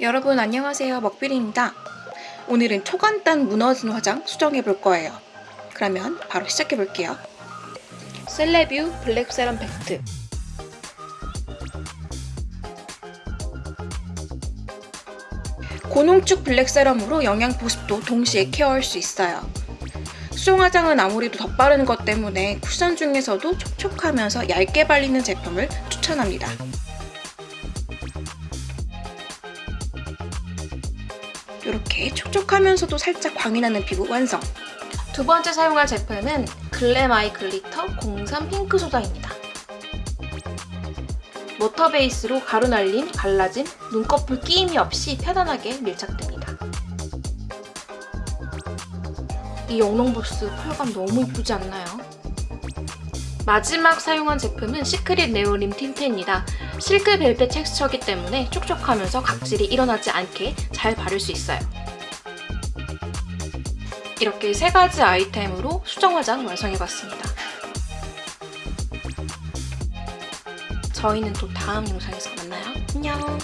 여러분 안녕하세요. 먹비리입니다. 오늘은 초간단 무너진 화장 수정해 볼 거예요. 그러면 바로 시작해 볼게요. 셀레뷰 블랙 세럼 팩트. 고농축 black serum으로 영양 보습도 동시에 care할 수 있어요. 수정 화장은 아무래도 덧바르는 것 때문에 쿠션 중에서도 촉촉하면서 얇게 발리는 제품을 추천합니다 이렇게 촉촉하면서도 살짝 광이 나는 피부 완성! 두 번째 사용할 제품은 Glam Eye Glitter 03 핑크 소다입니다. water base로 가루 날림, 갈라짐, 눈꺼풀 끼임이 없이 편안하게 밀착됩니다. 이 영롱보스 펄감 너무 이쁘지 않나요? 마지막 사용한 제품은 시크릿 네오림 tint입니다. 실크 벨벳 텍스처이기 때문에 촉촉하면서 각질이 일어나지 않게 잘 바를 수 있어요. 이렇게 세 가지 아이템으로 수정 화장 완성해봤습니다. 저희는 또 다음 영상에서 만나요. 안녕!